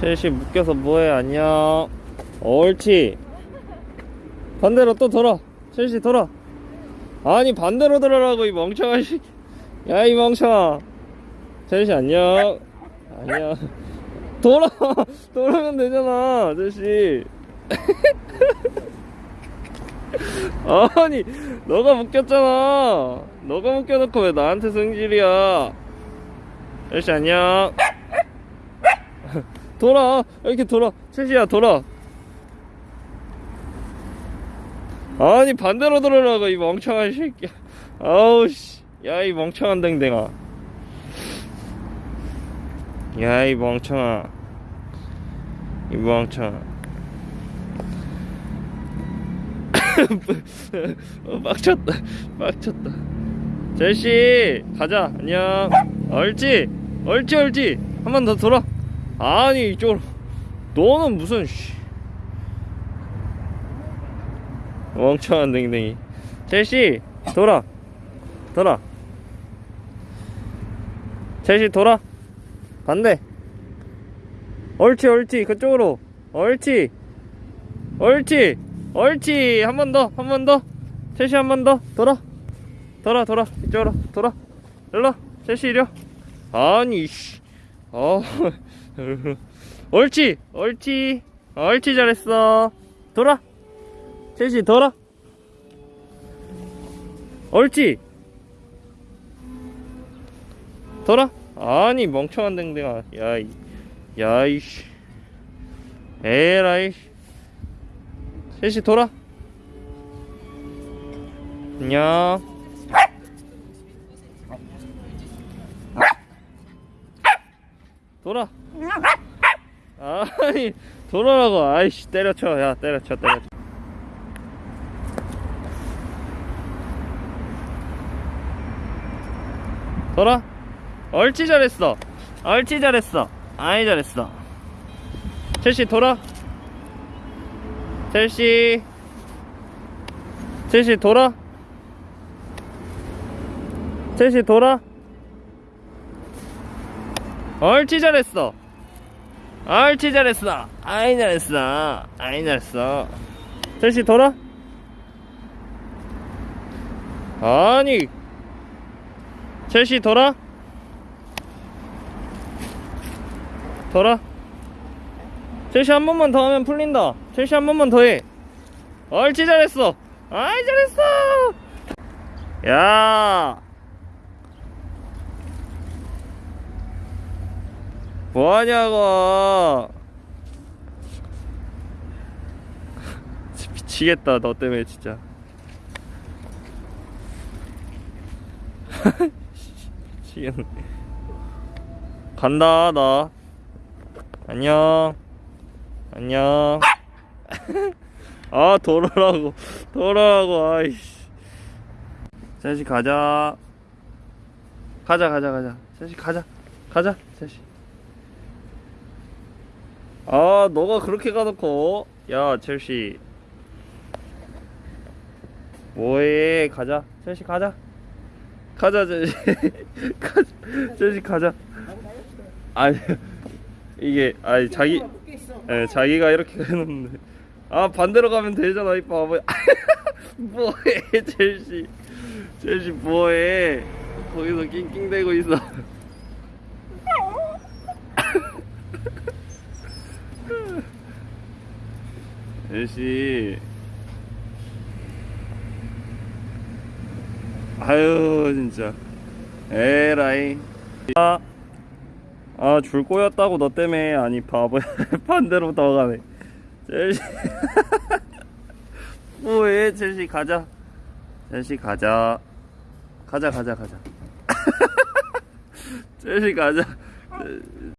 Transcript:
첼시 묶여서 뭐해 안녕. 옳지 반대로 또 돌아. 첼시 돌아. 아니 반대로 돌아라고 이 멍청한 새끼. 야이 멍청아. 첼시 안녕. 안녕. 돌아. 돌아면 되잖아 첼시. 아니 너가 묶였잖아. 너가 묶여놓고 왜 나한테 승질이야. 첼시 안녕 돌아 이렇게 돌아. 첼시야 돌아. 아니 반대로 돌아라고 이 멍청한 새끼야. 아우 씨야 이 멍청한 댕댕아. 야 이 멍청아. 이 멍청아. 어, 빡쳤다. 빡쳤다. 첼시 가자. 안녕. 옳지. 옳지 옳지. 한 번 더 돌아 아니 이쪽으로. 너는 무슨 씨. 멍청한 댕댕이. 첼시 돌아. 돌아. 첼시 돌아. 반대. 옳지 옳지 그쪽으로. 옳지 옳지 옳지 한 번 더 한 번더. 첼시 한 번 더. 돌아. 돌아 돌아. 이쪽으로. 돌아. 일로 첼시 이려 아니 씨 어. 옳지 옳지. 옳지 잘했어. 돌아. 첼시 돌아. 옳지. 돌아. 아니 멍청한 댕댕아. 야이 야이씨. 에라이 첼시 돌아. 안녕 돌아. 아니 돌아라고. 아이씨 때려쳐. 야 때려쳐 때려쳐. 돌아. 옳지 잘했어. 옳지 잘했어. 아이 잘했어. 첼시 돌아. 첼시. 첼시 돌아. 첼시 돌아 옳지 잘했어. 옳지 잘했어. 아이 잘했어. 아이 잘했어. 첼시 돌아? 아니. 첼시 돌아? 돌아? 첼시 한 번만 더 하면 풀린다. 첼시 한 번만 더해. 옳지 잘했어. 아이 잘했어. 야 뭐하냐고. 미치겠다 너 때문에 진짜. 미치겠네. 간다 나 안녕. 안녕. 아 돌아라고. 돌아라고 아이씨. 셋이 가자. 가자 가자 가자. 셋이 가자. 가자 셋이 아 너가 그렇게 가놓고. 야 첼시. 뭐해? 가자. 첼시 가자. 가자 첼시. 가자 첼시 가자. 아니 이게 아니 자기 예 자기가 이렇게 해놓는데. 아 반대로 가면 되잖아 이 바보. 뭐해 첼시. 첼시 뭐해? 거기서 낑낑대고 있어 첼시 아유 진짜. 에라이. 아, 아, 줄 꼬였다고 너 때문에. 아니 바보야. 반대로 더 가네. 첼시. 뭐해 첼시. 가자. 첼시 가자. 가자 가자 가자. 첼시 가자